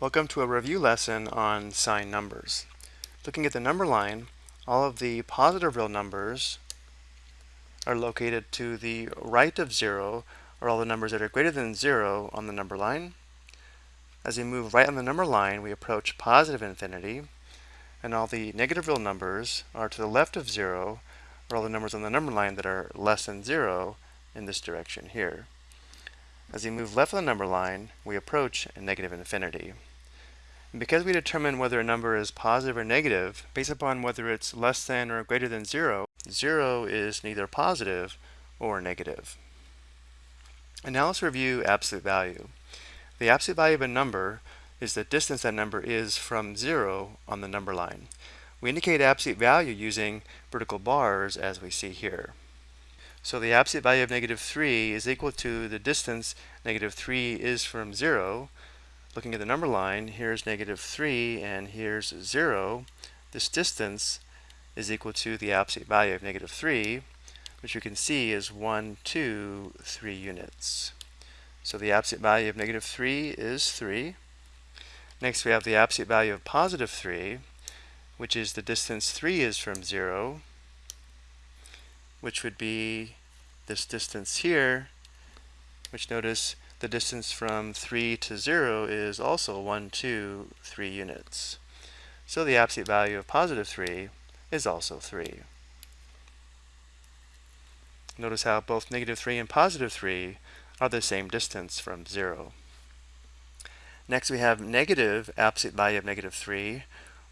Welcome to a review lesson on sign numbers. Looking at the number line, all of the positive real numbers are located to the right of zero, or all the numbers that are greater than zero on the number line. As we move right on the number line, we approach positive infinity, and all the negative real numbers are to the left of zero, or all the numbers on the number line that are less than zero in this direction here. As we move left of the number line, we approach negative infinity. And because we determine whether a number is positive or negative based upon whether it's less than or greater than zero, zero is neither positive or negative. And now let's review absolute value. The absolute value of a number is the distance that number is from zero on the number line. We indicate absolute value using vertical bars as we see here. So the absolute value of negative 3 is equal to the distance negative 3 is from 0. Looking at the number line, here's negative 3 and here's 0. This distance is equal to the absolute value of negative 3, which you can see is 1, 2, 3 units. So the absolute value of negative 3 is 3. Next we have the absolute value of positive 3, which is the distance 3 is from 0 which would be this distance here, which notice the distance from 3 to 0 is also 1, 2, 3 units. So the absolute value of positive 3 is also 3. Notice how both negative 3 and positive 3 are the same distance from 0. Next we have negative absolute value of negative 3.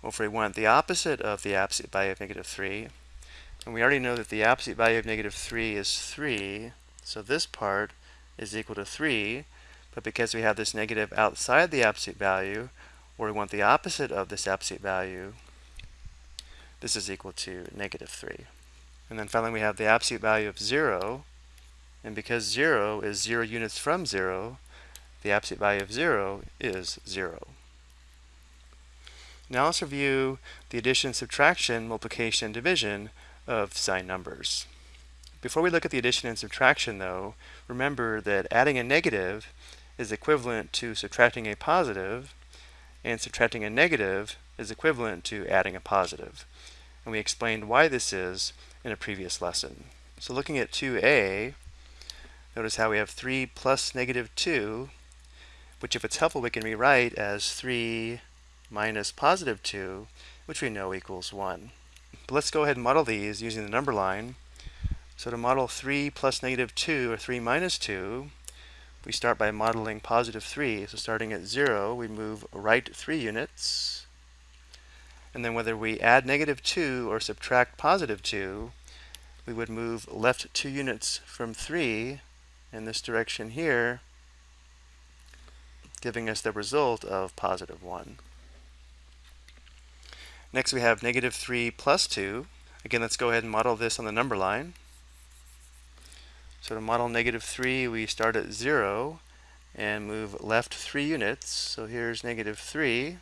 Well, if we want the opposite of the absolute value of negative 3, and we already know that the absolute value of negative 3 is 3. So this part is equal to 3. But because we have this negative outside the absolute value, or we want the opposite of this absolute value, this is equal to negative 3. And then finally we have the absolute value of 0. And because 0 is 0 units from 0, the absolute value of 0 is 0. Now let's review the addition, subtraction, multiplication, and division of sign numbers. Before we look at the addition and subtraction though, remember that adding a negative is equivalent to subtracting a positive, and subtracting a negative is equivalent to adding a positive. And we explained why this is in a previous lesson. So looking at 2a, notice how we have 3 plus negative 2, which if it's helpful we can rewrite as 3 minus positive 2, which we know equals 1. But let's go ahead and model these using the number line. So to model 3 plus negative 2, or 3 minus 2, we start by modeling positive 3. So starting at 0, we move right 3 units. And then whether we add negative 2 or subtract positive 2, we would move left 2 units from 3 in this direction here, giving us the result of positive 1. Next we have negative 3 plus 2. Again, let's go ahead and model this on the number line. So to model negative 3, we start at 0 and move left 3 units. So here's negative 3.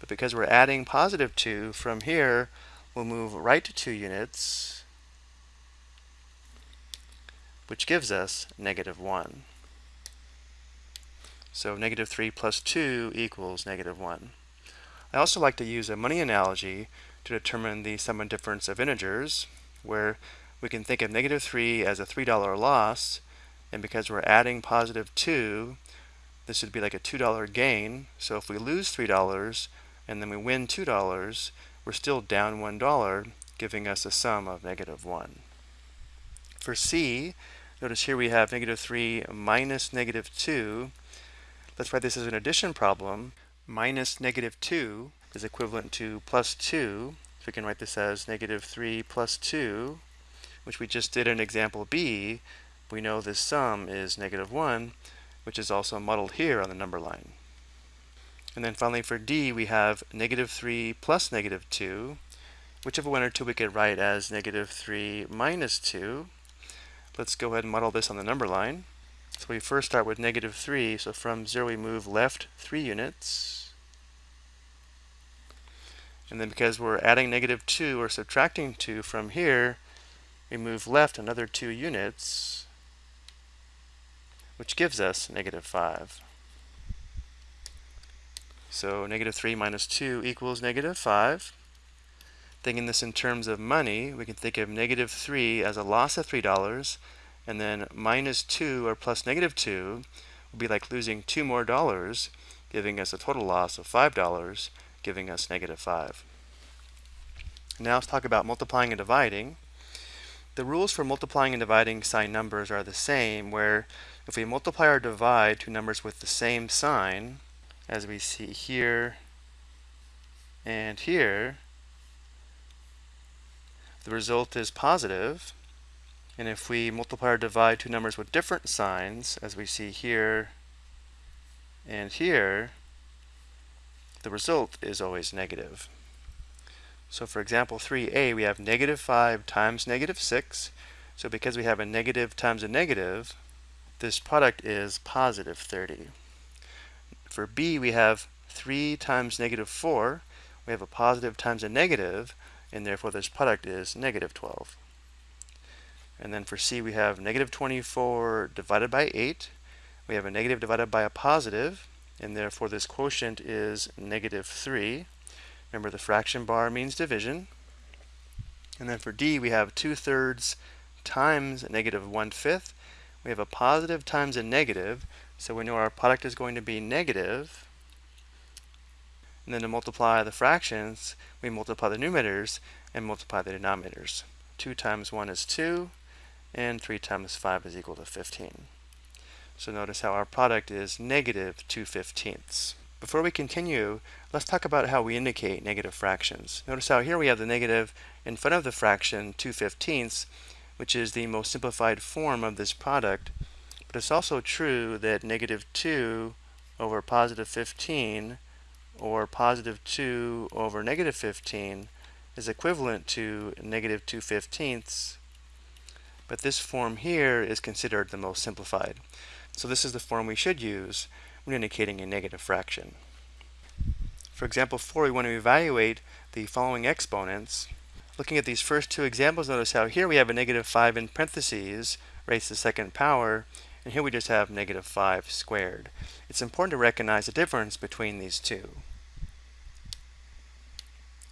But because we're adding positive 2, from here we'll move right 2 units, which gives us negative 1. So negative 3 plus 2 equals negative 1. I also like to use a money analogy to determine the sum and difference of integers, where we can think of negative 3 as a $3 loss, and because we're adding positive 2, this would be like a $2 gain. So if we lose $3 and then we win $2, we're still down $1, giving us a sum of negative 1. For C, notice here we have negative 3 minus negative 2. Let's write this as an addition problem minus negative 2 is equivalent to plus 2. So we can write this as negative 3 plus 2, which we just did in example B. We know this sum is negative 1, which is also modeled here on the number line. And then finally for D, we have negative 3 plus negative 2, which whichever one or two we could write as negative 3 minus 2. Let's go ahead and model this on the number line. So we first start with negative 3, so from 0 we move left 3 units. And then because we're adding negative 2 or subtracting 2 from here, we move left another 2 units, which gives us negative 5. So negative 3 minus 2 equals negative 5. Thinking this in terms of money, we can think of negative 3 as a loss of $3, and then minus 2 or plus negative 2 would be like losing 2 more dollars, giving us a total loss of $5, giving us negative 5. Now let's talk about multiplying and dividing. The rules for multiplying and dividing sign numbers are the same, where if we multiply or divide two numbers with the same sign, as we see here and here, the result is positive. And if we multiply or divide two numbers with different signs, as we see here and here, the result is always negative. So for example 3a, we have negative 5 times negative 6. So because we have a negative times a negative, this product is positive 30. For b, we have 3 times negative 4. We have a positive times a negative, and therefore this product is negative 12. And then for c, we have negative 24 divided by 8. We have a negative divided by a positive, and therefore this quotient is negative 3. Remember the fraction bar means division. And then for d, we have 2 thirds times negative 1 fifth. We have a positive times a negative, so we know our product is going to be negative. And then to multiply the fractions, we multiply the numerators and multiply the denominators. 2 times 1 is 2, and 3 times 5 is equal to 15. So notice how our product is negative 2 fifteenths. Before we continue, let's talk about how we indicate negative fractions. Notice how here we have the negative in front of the fraction 2 fifteenths, which is the most simplified form of this product. But it's also true that negative 2 over positive 15 or positive 2 over negative 15 is equivalent to negative 2 fifteenths. But this form here is considered the most simplified. So this is the form we should use when indicating a negative fraction. For example 4, we want to evaluate the following exponents. Looking at these first two examples, notice how here we have a negative 5 in parentheses, raised to the second power, and here we just have negative 5 squared. It's important to recognize the difference between these two.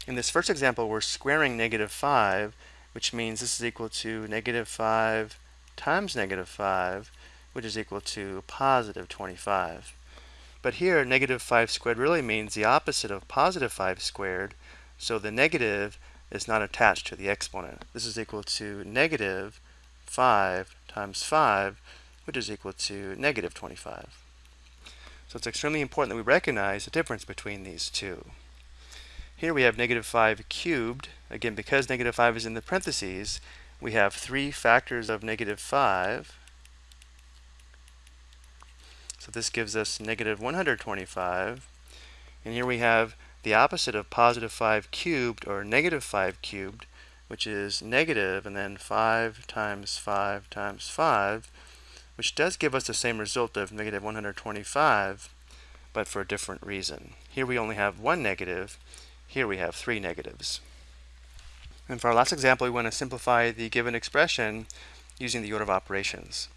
In this first example, we're squaring negative 5, which means this is equal to negative 5 times negative 5, which is equal to positive 25. But here, negative 5 squared really means the opposite of positive 5 squared, so the negative is not attached to the exponent. This is equal to negative 5 times 5, which is equal to negative 25. So it's extremely important that we recognize the difference between these two. Here we have negative 5 cubed. Again, because negative 5 is in the parentheses, we have three factors of negative 5. So this gives us negative 125. And here we have the opposite of positive 5 cubed, or negative 5 cubed, which is negative, and then 5 times 5 times 5, which does give us the same result of negative 125, but for a different reason. Here we only have one negative, here we have three negatives. And for our last example, we want to simplify the given expression using the order of operations.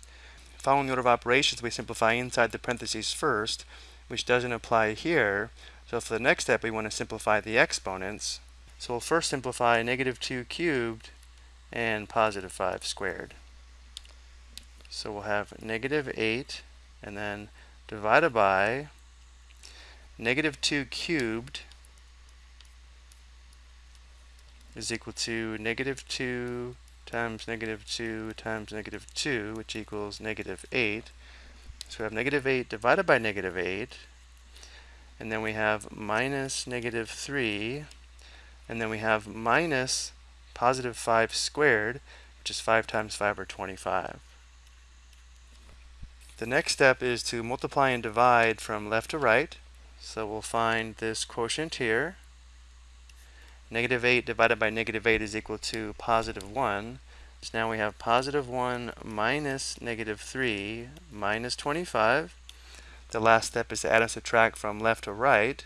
Following order of operations, we simplify inside the parentheses first, which doesn't apply here. So for the next step, we want to simplify the exponents. So we'll first simplify negative 2 cubed and positive 5 squared. So we'll have negative 8 and then divided by negative 2 cubed is equal to negative 2 times negative 2 times negative 2, which equals negative 8. So we have negative 8 divided by negative 8. And then we have minus negative 3. And then we have minus positive 5 squared, which is 5 times 5 or 25. The next step is to multiply and divide from left to right. So we'll find this quotient here. Negative 8 divided by negative 8 is equal to positive 1. So now we have positive 1 minus negative 3 minus 25. The last step is to add and subtract from left to right.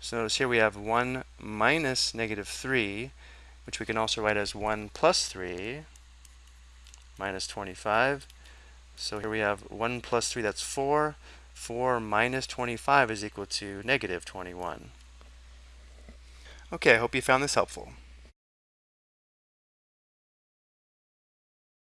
So notice here we have 1 minus negative 3, which we can also write as 1 plus 3 minus 25. So here we have 1 plus 3, that's 4, 4 minus 25 is equal to negative 21. Okay, I hope you found this helpful.